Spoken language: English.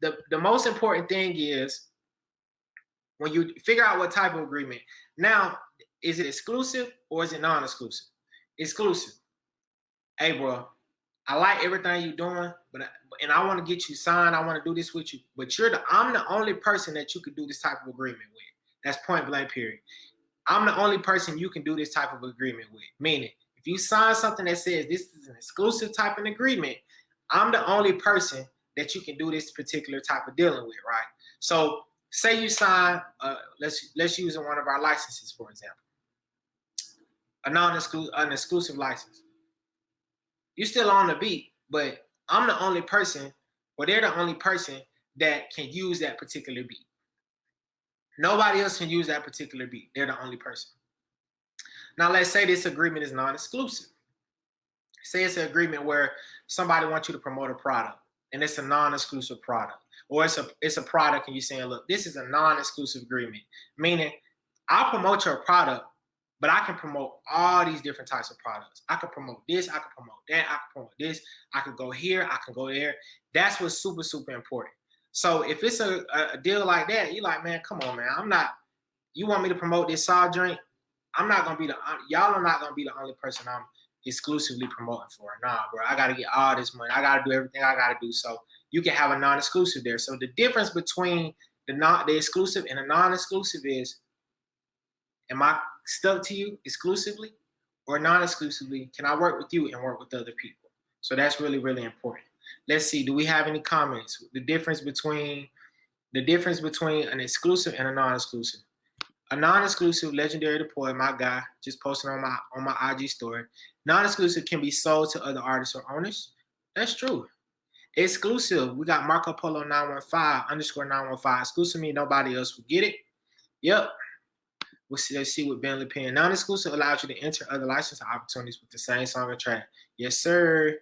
the, the most important thing is when you figure out what type of agreement. Now, is it exclusive or is it non-exclusive? Exclusive. Hey, bro, I like everything you're doing, but and I want to get you signed. I want to do this with you, but you're the I'm the only person that you could do this type of agreement with. That's point blank. Period. I'm the only person you can do this type of agreement with. Meaning, if you sign something that says this is an exclusive type of agreement, I'm the only person that you can do this particular type of dealing with, right? So say you sign, uh, let's let's use one of our licenses, for example, a non-exclusive an exclusive license. You're still on the beat, but I'm the only person, or they're the only person that can use that particular beat. Nobody else can use that particular beat. They're the only person. Now let's say this agreement is non-exclusive. Say it's an agreement where somebody wants you to promote a product and it's a non-exclusive product. Or it's a it's a product and you're saying look this is a non-exclusive agreement. Meaning i'll promote your product but i can promote all these different types of products. I can promote this i can promote that i can promote this. I can go here i can go there. That's what's super super important. So if it's a, a deal like that you're like man come on man. I'm not you want me to promote this soft drink? I'm not gonna be the uh, y'all are not gonna be the only person i'm exclusively promoting for it. Nah, bro, I gotta get all this money. I gotta do everything I gotta do. So you can have a non-exclusive there. So the difference between the non the exclusive and a non-exclusive is am I stuck to you exclusively or non-exclusively? Can I work with you and work with other people? So that's really, really important. Let's see, do we have any comments? The difference between the difference between an exclusive and a non-exclusive a non-exclusive legendary deploy, my guy, just posted on my on my IG story. Non-exclusive can be sold to other artists or owners. That's true. Exclusive, we got Marco Polo 915 underscore 915. Exclusive mean nobody else will get it. Yep. We'll see, let's see what Bentley Pen. Non-exclusive allows you to enter other licensing opportunities with the same song or track. Yes, sir.